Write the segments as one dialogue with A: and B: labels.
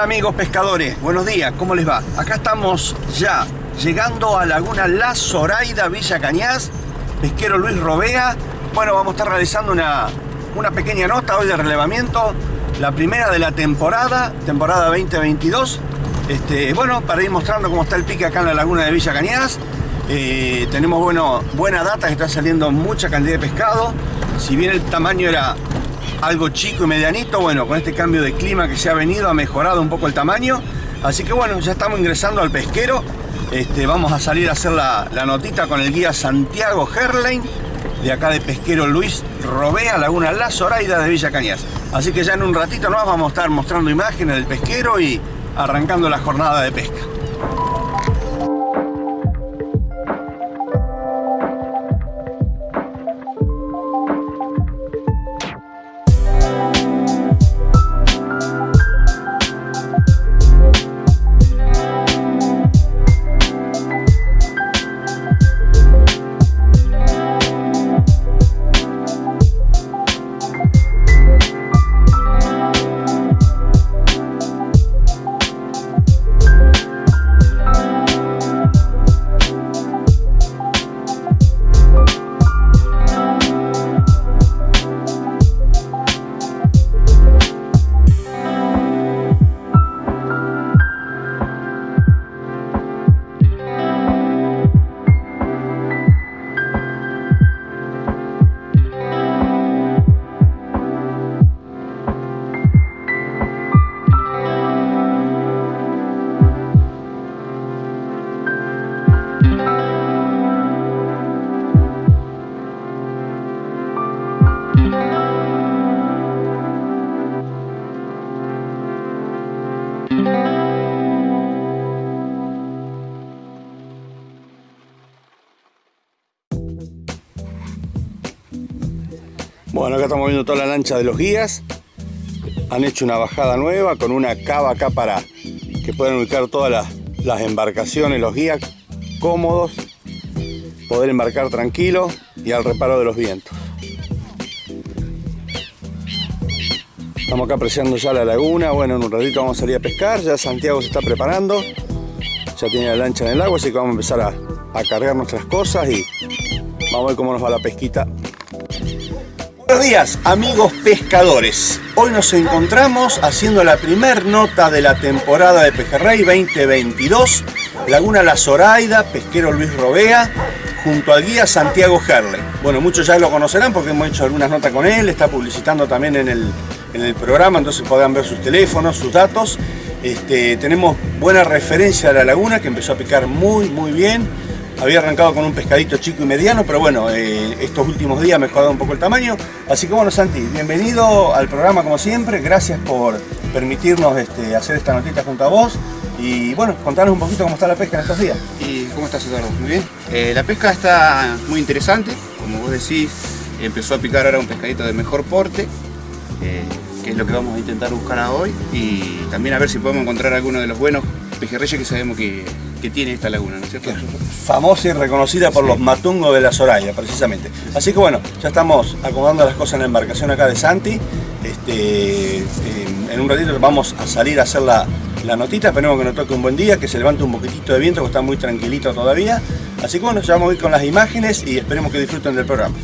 A: Hola amigos pescadores, buenos días, ¿cómo les va? Acá estamos ya llegando a Laguna La Zoraida, Villa Cañas, pesquero Luis Robea. Bueno, vamos a estar realizando una, una pequeña nota hoy de relevamiento, la primera de la temporada, temporada 2022. Este, bueno, para ir mostrando cómo está el pique acá en la laguna de Villa Cañas. Eh, tenemos bueno, buena data está saliendo mucha cantidad de pescado. Si bien el tamaño era algo chico y medianito, bueno, con este cambio de clima que se ha venido ha mejorado un poco el tamaño. Así que bueno, ya estamos ingresando al pesquero. Este, vamos a salir a hacer la, notita con el guía Santiago Herlein, de acá de pesquero Luis Robea, Laguna La Zoraida de Villa Cañas. Así que ya en un ratito nos vamos a estar mostrando imágenes del pesquero y arrancando la jornada de pesca. Bueno, acá estamos viendo toda la lancha de los guías. Han hecho una bajada nueva con una cava acá para que puedan ubicar todas las, embarcaciones, los guías cómodos, poder embarcar tranquilo y al reparo de los vientos. Estamos acá apreciando ya la laguna, bueno, en un ratito vamos a salir a pescar, ya Santiago se está preparando, ya tiene la lancha en el agua, así que vamos a empezar a, a cargar nuestras cosas y vamos a ver cómo nos va la pesquita Buenos días amigos pescadores, hoy nos encontramos haciendo la primer nota de la temporada de Pejerrey 2022 Laguna La Zoraida, pesquero Luis Robea junto al guía Santiago Gerle. Bueno muchos ya lo conocerán porque hemos hecho algunas notas con él, está publicitando también en el, en el programa entonces podrán ver sus teléfonos, sus datos. Este, tenemos buena referencia de la laguna que empezó a picar muy muy bien había arrancado con un pescadito chico y mediano, pero bueno, eh, estos últimos días ha mejorado un poco el tamaño. Así que bueno, Santi, bienvenido al programa como siempre. Gracias por permitirnos este, hacer esta notita junto a vos. Y bueno, contanos un poquito cómo está la pesca en estos días.
B: ¿Y cómo estás, Eduardo? Muy bien. Eh, la pesca está muy interesante. Como vos decís, empezó a picar ahora un pescadito de mejor porte. Eh, que es lo que vamos a intentar buscar hoy. Y también a ver si podemos encontrar alguno de los buenos pejerreyes que sabemos que, que tiene esta laguna, ¿no es cierto?
A: Famosa y reconocida por los matungos de la Soraya, precisamente. Así que bueno, ya estamos acomodando las cosas en la embarcación acá de Santi. Este, en un ratito vamos a salir a hacer la, la notita, esperemos que nos toque un buen día, que se levante un poquitito de viento, que está muy tranquilito todavía. Así que bueno, ya vamos a ir con las imágenes y esperemos que disfruten del programa.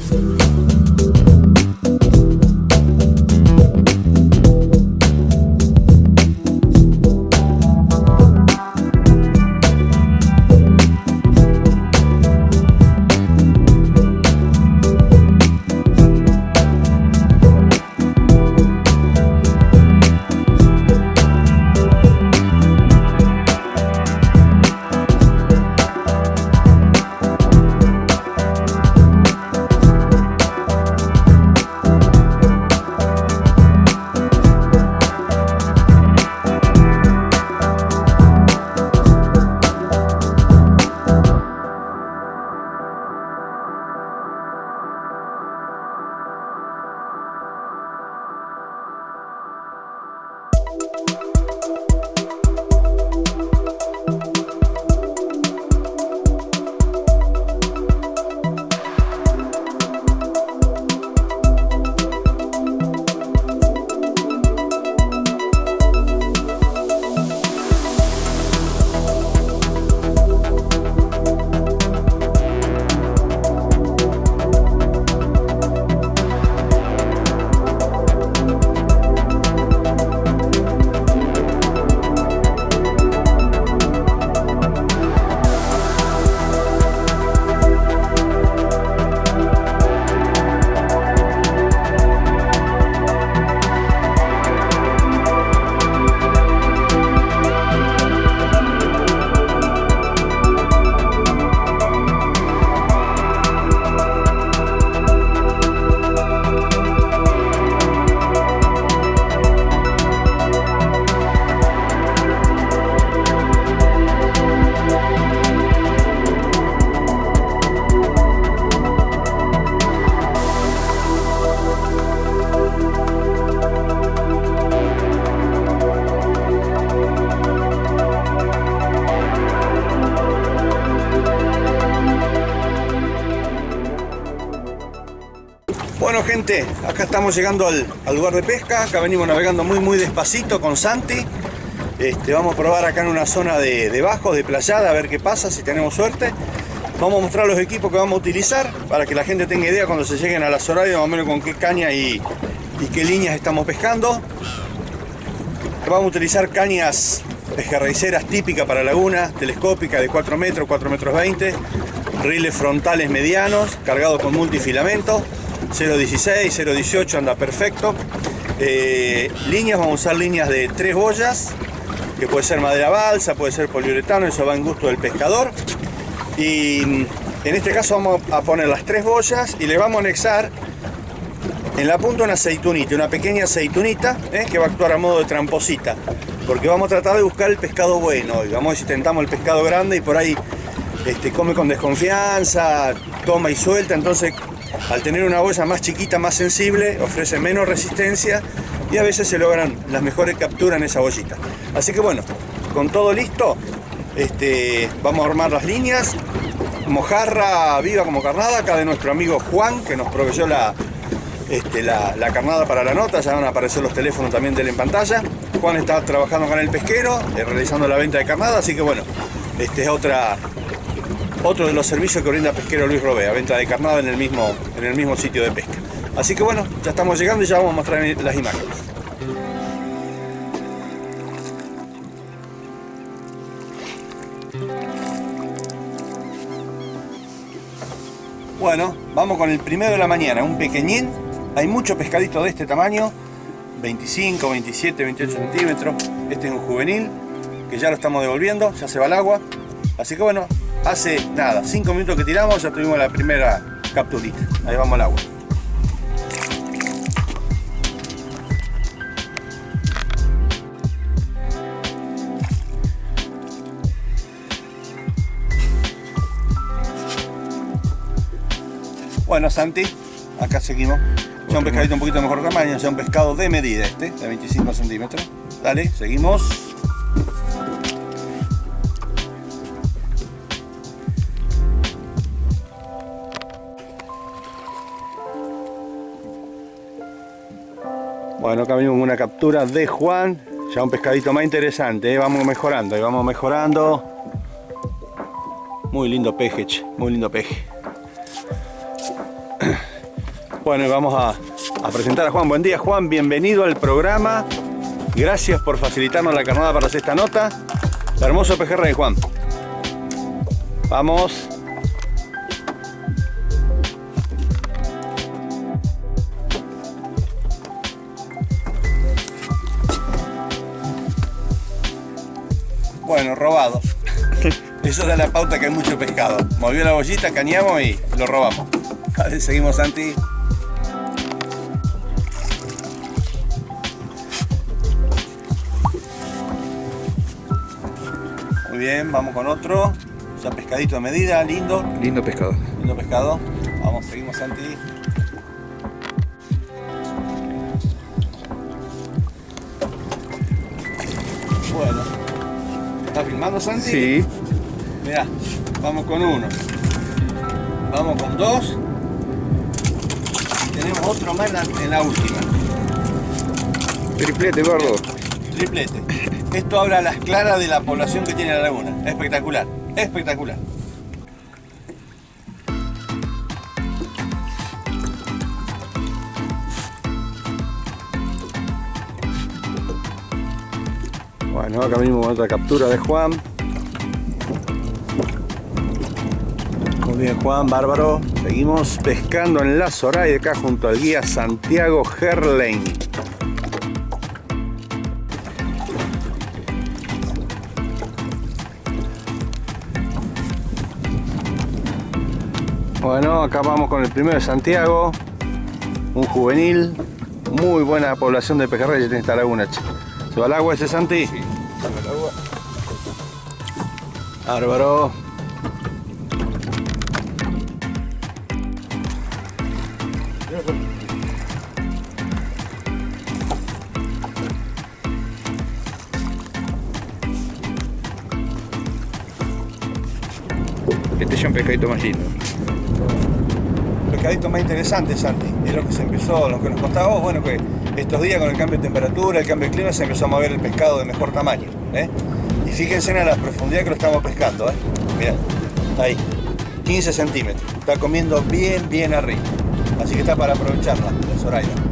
A: Estamos llegando al, lugar de pesca, acá venimos navegando muy muy despacito con Santi. Este, vamos a probar acá en una zona de, de bajo, de playada, a ver qué pasa, si tenemos suerte. Vamos a mostrar los equipos que vamos a utilizar para que la gente tenga idea cuando se lleguen a las horarias más o menos con qué caña y, qué líneas estamos pescando. Vamos a utilizar cañas pejerreiceras típicas para laguna, telescópica de 4 metros, 4 metros 20, riles frontales medianos, cargados con multifilamento, 0.16, 0.18 anda perfecto. Eh, líneas, vamos a usar líneas de 3 boyas, que puede ser madera balsa, puede ser poliuretano, eso va en gusto del pescador. Y en este caso vamos a poner las tres boyas y le vamos a anexar en la punta una aceitunita, una pequeña aceitunita ¿eh? que va a actuar a modo de tramposita. Porque vamos a tratar de buscar el pescado bueno. Y vamos a ver tentamos el pescado grande y por ahí este, come con desconfianza, toma y suelta. Entonces, al tener una boya más chiquita, más sensible, ofrece menos resistencia y a veces se logran las mejores capturas en esa bollita. Así que bueno, con todo listo, este, vamos a armar las líneas. Mojarra viva como carnada, acá de nuestro amigo Juan, que nos proveyó la, este, la, carnada para la nota, ya van a aparecer los teléfonos también de él en pantalla. Juan está trabajando con el pesquero, eh, realizando la venta de carnada, así que bueno, este es otra, otro de los servicios que brinda Pesquero Luis Robea, venta de carnada en el mismo, en el mismo sitio de pesca. Así que bueno, ya estamos llegando y ya vamos a mostrar las imágenes. Bueno, vamos con el primero de la mañana, un pequeñín. Hay mucho pescadito de este tamaño, 25, 27, 28 centímetros. Este es un juvenil, que ya lo estamos devolviendo, ya se va al agua. Así que bueno, hace nada, 5 minutos que tiramos, ya tuvimos la primera capturita. Ahí vamos al agua. Bueno, Santi, acá seguimos. Ya un pescadito un poquito mejor tamaño, ya un pescado de medida este, de 25 centímetros. Dale, seguimos. Bueno, acá vimos una captura de Juan. Ya un pescadito más interesante, ¿eh? vamos mejorando, y vamos mejorando. Muy lindo peje, muy lindo peje. Bueno, y vamos a, presentar a Juan. Buen día, Juan. Bienvenido al programa. Gracias por facilitarnos la carnada para hacer esta nota. hermoso pejerrey, Juan. Vamos. Eso da la pauta que hay mucho pescado. Movió la bollita, cañamos y lo robamos. Vale, seguimos, Santi. Muy bien, vamos con otro. Ya pescadito de medida, lindo.
B: Lindo pescado.
A: Lindo pescado. Vamos, seguimos Santi. Bueno. ¿Estás filmando Santi?
B: Sí.
A: Mirá, vamos con uno. Vamos con dos. Y tenemos otro más en la, última.
B: Triplete, gordo.
A: Triplete. Esto habla a las claras de la población que tiene la laguna. Espectacular, espectacular. Bueno, acá mismo otra captura de Juan. Muy bien Juan, bárbaro. Seguimos pescando en la Zoray acá junto al guía Santiago Gerlain. Bueno, acá vamos con el primero de Santiago, un juvenil, muy buena población de pejerreyes en esta laguna. ¿Se va al agua ese Santi? Sí, se va al agua. Bárbaro.
B: Pescadito más lindo
A: pescadito más interesante, Santi. Es lo que se empezó, lo que nos contaba bueno, que estos días con el cambio de temperatura, el cambio de clima, se empezó a mover el pescado de mejor tamaño. ¿eh? Y fíjense en la profundidad que lo estamos pescando. ¿eh? Mirá, ahí, 15 centímetros. Está comiendo bien, bien arriba. Así que está para aprovecharla, la Zoraida.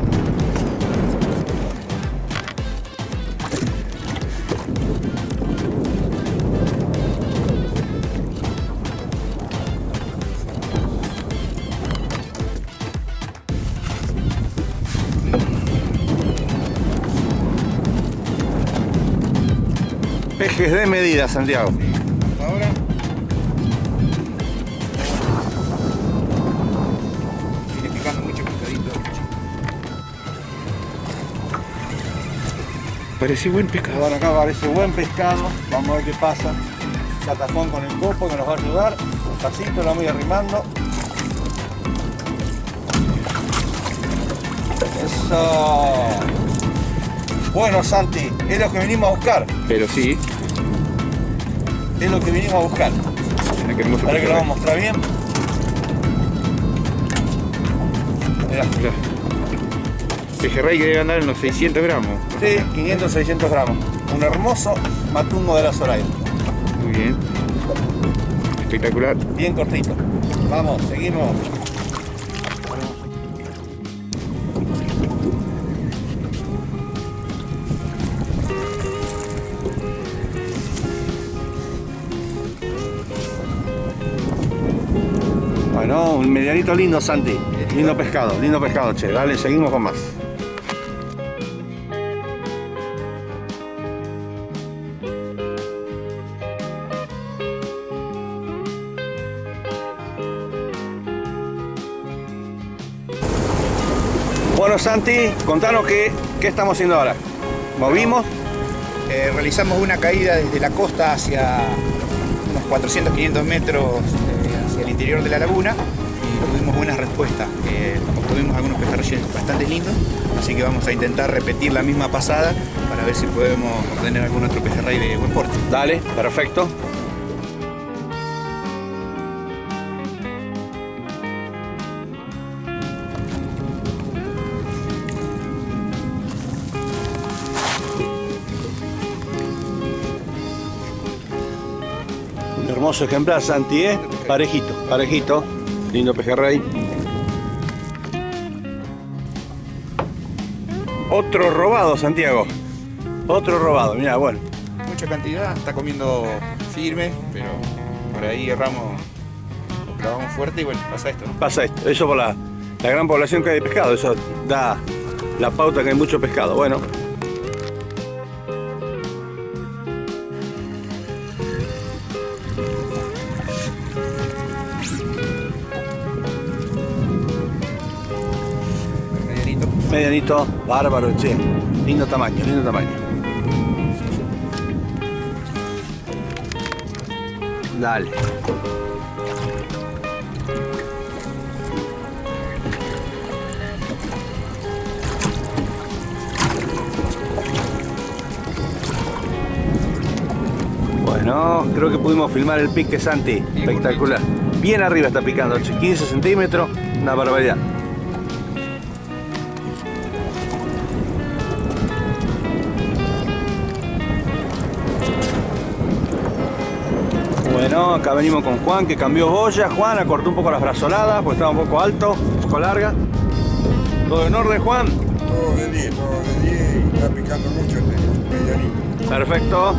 A: Pejes de medida, Santiago.
B: Ahora. Viene picando mucho pescadito. Parece buen pescado.
A: Bueno, acá parece buen pescado. Vamos a ver qué pasa. Catafón con el copo que nos va a ayudar. Despacito lo voy arrimando. Eso. Bueno, Santi, es lo que venimos a buscar.
B: Pero sí,
A: Es lo que venimos a buscar.
B: mira qué hermoso
A: Ahora que lo vamos a mostrar bien. Mirá.
B: Mirá. Pejerrey que debe andar en los 600 gramos.
A: Sí, 500, 600 gramos. Un hermoso matungo de la Zoraida.
B: Muy bien. Espectacular.
A: Bien cortito. Vamos, seguimos. Medianito lindo, Santi. Lindo pescado, lindo pescado, che. Dale, seguimos con más. Bueno, Santi, contanos qué, qué estamos haciendo ahora. Movimos.
B: Eh, realizamos una caída desde la costa hacia unos 400-500 metros eh, hacia el interior de la laguna tuvimos buenas respuestas. Eh, obtuvimos algunos pejerreyes bastante lindos, así que vamos a intentar repetir la misma pasada para ver si podemos obtener algún otro pejerrey de buen porte.
A: Dale, perfecto. Hermoso ejemplar, Santi, ¿eh? Parejito, parejito. Lindo pejerrey. Otro robado, Santiago. Otro robado, mira, bueno.
B: Mucha cantidad, está comiendo firme, pero por ahí erramos o clavamos fuerte y bueno, pasa esto, ¿no?
A: pasa esto. Eso por la, la gran población que hay de pescado. Eso da la pauta que hay mucho pescado. Bueno.
B: Medianito.
A: Bárbaro, che. Lindo tamaño, lindo tamaño. Dale. Bueno, creo que pudimos filmar el pique, Santi. Espectacular. Bien arriba está picando, che. 15 centímetros, una barbaridad. Acá venimos con Juan que cambió boya. Juan acortó un poco las brazoladas porque estaba un poco alto, un poco larga. ¿Todo en orden, Juan?
C: Todo de 10, todo de 10 y está picando mucho este medianito.
A: Perfecto.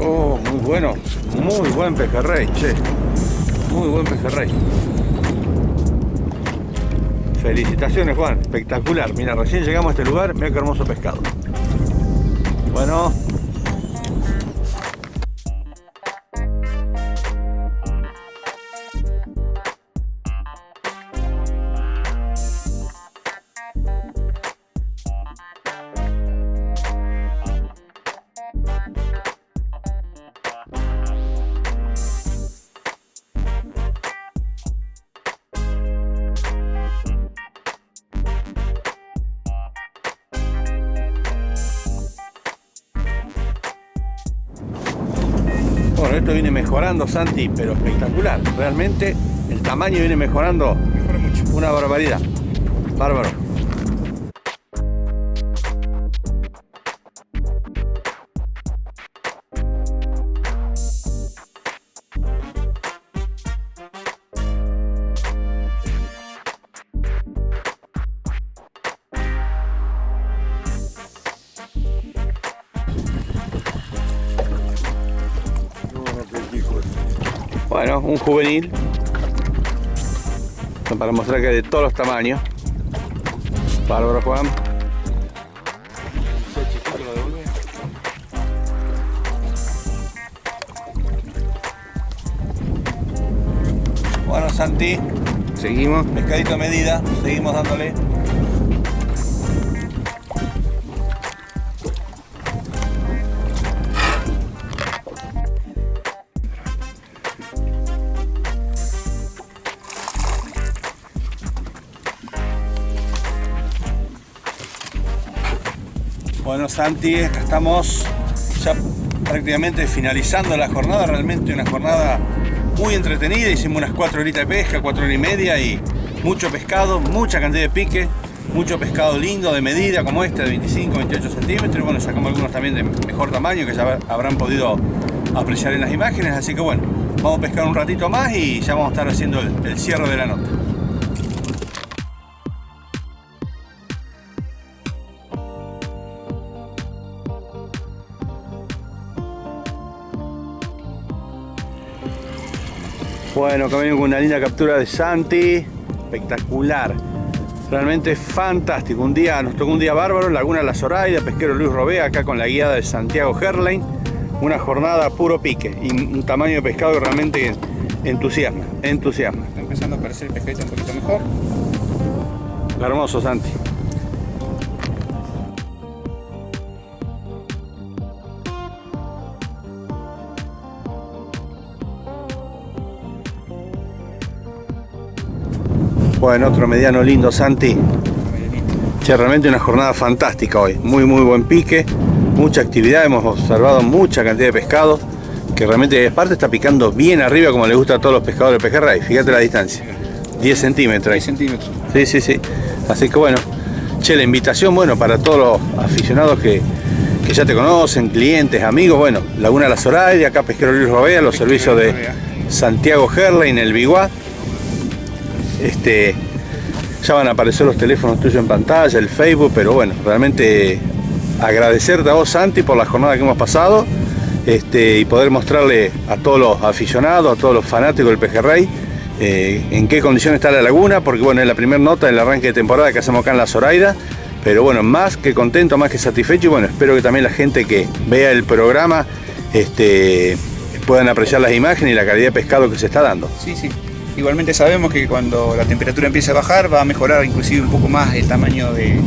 A: Oh, muy bueno. Muy buen pejerrey, che. Muy buen pejerrey. Felicitaciones, Juan. Espectacular. Mira, recién llegamos a este lugar. Mira qué hermoso pescado. Bueno, rendimiento viene mejorando, Santi, pero espectacular. Realmente el tamaño viene mejorando
B: Mejora mucho.
A: una barbaridad. Bárbaro. Juvenil. Para mostrar que hay de todos los tamaños. Bárbaro, Juan. Bueno, Santi,
B: Seguimos.
A: pescadito a medida, seguimos dándole. Santi, estamos ya prácticamente finalizando la jornada, realmente una jornada muy entretenida, hicimos unas 4 horitas de pesca, 4 horas y media y mucho pescado, mucha cantidad de pique, mucho pescado lindo de medida como este de 25, 28 centímetros, bueno, sacamos algunos también de mejor tamaño que ya habrán podido apreciar en las imágenes, así que bueno, vamos a pescar un ratito más y ya vamos a estar haciendo el cierre de la nota. Bueno, acá venimos con una linda captura de Santi. Espectacular. Realmente fantástico. Un día, nos tocó un día bárbaro. Laguna La Zoraida, pesquero Luis Robea, acá con la guiada de Santiago Herlein. Una jornada puro pique y un tamaño de pescado que realmente entusiasma. Entusiasma.
B: Está empezando a aparecer el pescadito un poquito mejor.
A: Hermoso, Santi. Bueno, otro mediano lindo, Santi. Che, realmente una jornada fantástica hoy. Muy, muy buen pique. Mucha actividad. Hemos observado mucha cantidad de pescado. Que realmente, aparte, está picando bien arriba como le gusta a todos los pescadores de pejerrey. Fíjate la distancia. 10 centímetros. ahí.
B: 6 centímetros.
A: Sí, sí, sí. Así que bueno, che, la invitación, bueno, para todos los aficionados que, que ya te conocen, clientes, amigos, bueno, Laguna La Zoraida, acá Pesquero Luis Robea, los servicios de Santiago Herlein, el Biguá. Este, ya van a aparecer los teléfonos tuyos en pantalla, el Facebook, pero bueno, realmente agradecerte a vos, Santi, por la jornada que hemos pasado este, y poder mostrarle a todos los aficionados, a todos los fanáticos del pejerrey, eh, en qué condición está la laguna, porque bueno, es la primera nota del arranque de temporada que hacemos acá en la Zoraida, pero bueno, más que contento, más que satisfecho y bueno, espero que también la gente que vea el programa este, puedan apreciar las imágenes y la calidad de pescado que se está dando.
B: Sí, sí. Igualmente sabemos que cuando la temperatura empiece a bajar va a mejorar inclusive un poco más el tamaño de-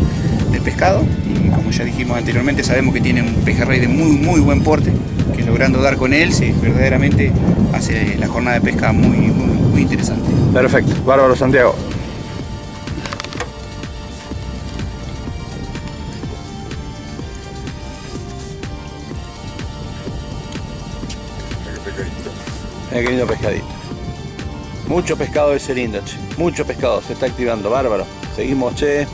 B: del pescado. Y como ya dijimos anteriormente, sabemos que tiene un pejerrey de muy, muy buen porte, que logrando dar con él, se verdaderamente hace la jornada de pesca muy, muy, muy interesante.
A: Perfecto, bárbaro Santiago.
C: Mira qué pescadito.
A: Mira qué lindo pescadito. Mucho pescado ese lindo, che. Mucho pescado, se está activando, bárbaro. Seguimos, che.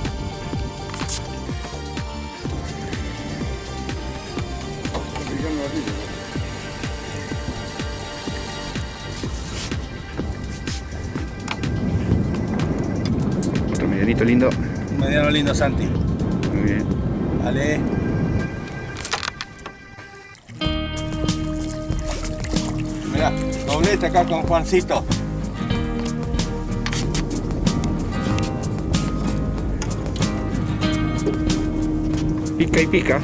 B: Otro medianito lindo.
A: Un mediano lindo, Santi.
B: Muy bien.
A: Dale. Mirá, doblete acá con Juancito.
B: Pica y pica.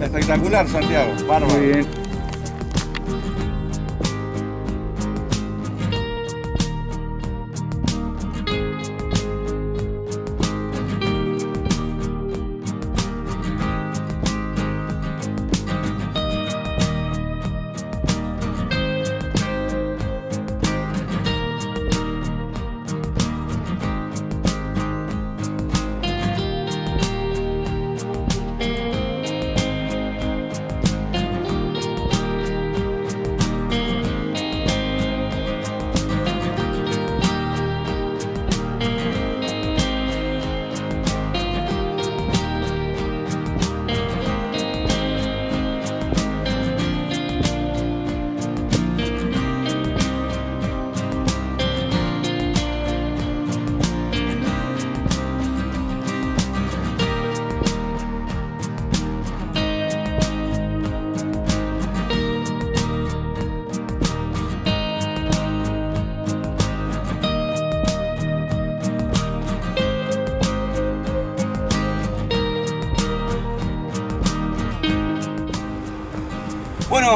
A: Espectacular, Santiago. Bárbaro.
B: Muy bien.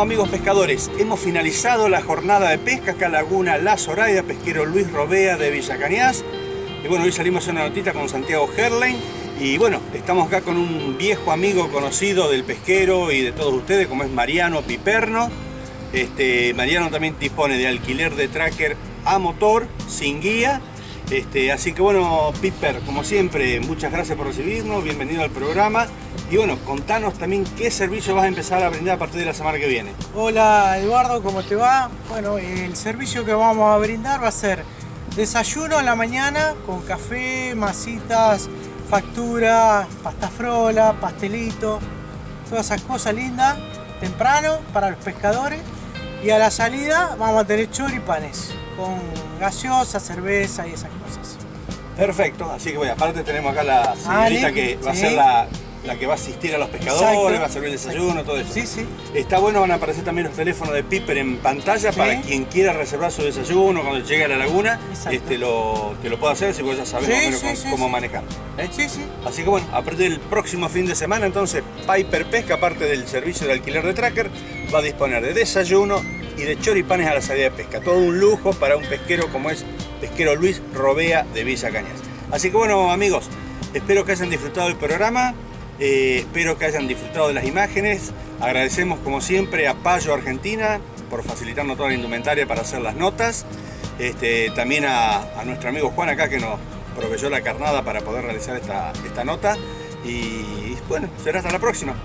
A: Amigos pescadores, hemos finalizado la jornada de pesca acá en Laguna La Zoraida, pesquero Luis Robea de Villa Cañas. Y bueno, hoy salimos a una notita con Santiago Herlein. Y bueno, estamos acá con un viejo amigo conocido del pesquero y de todos ustedes, como es Mariano Piperno. Este, Mariano también dispone de alquiler de tracker a motor, sin guía. Este, así que bueno, Piper, como siempre, muchas gracias por recibirnos, bienvenido al programa. Y bueno, contanos también qué servicio vas a empezar a brindar a partir de la semana que viene.
D: Hola Eduardo, ¿cómo te va? Bueno, el servicio que vamos a brindar va a ser desayuno en la mañana con café, masitas, factura, pasta frola, pastelito, todas esas cosas lindas, temprano para los pescadores. Y a la salida vamos a tener choripanes con gaseosa, cerveza y esas cosas.
A: Perfecto, así que bueno, aparte tenemos acá la
D: Ah,
A: señorita que va a ser la, la que va a asistir a los pescadores,
D: Exacto,
A: va a servir el desayuno, todo eso.
D: Sí, sí.
A: Está bueno, van a aparecer también los teléfonos de Piper en pantalla
D: Sí.
A: para quien quiera reservar su desayuno cuando llegue a la laguna,
D: Exacto.
A: este, lo, que lo pueda hacer, si vos ya sabes
D: Sí,
A: menos cómo, cómo manejar. ¿eh?
D: Sí, sí.
A: Así que bueno, a partir del próximo fin de semana, entonces Piper Pesca, aparte del servicio de alquiler de tracker, va a disponer de desayuno y de choripanes a la salida de pesca. Todo un lujo para un pesquero como es pesquero Luis Robea de Villa Cañas. Así que bueno, amigos, espero que hayan disfrutado del programa, eh, espero que hayan disfrutado de las imágenes. Agradecemos como siempre a Payo Argentina por facilitarnos toda la indumentaria para hacer las notas. Este, también a, a nuestro amigo Juan acá que nos proveyó la carnada para poder realizar esta, esta nota. Y bueno, será hasta la próxima.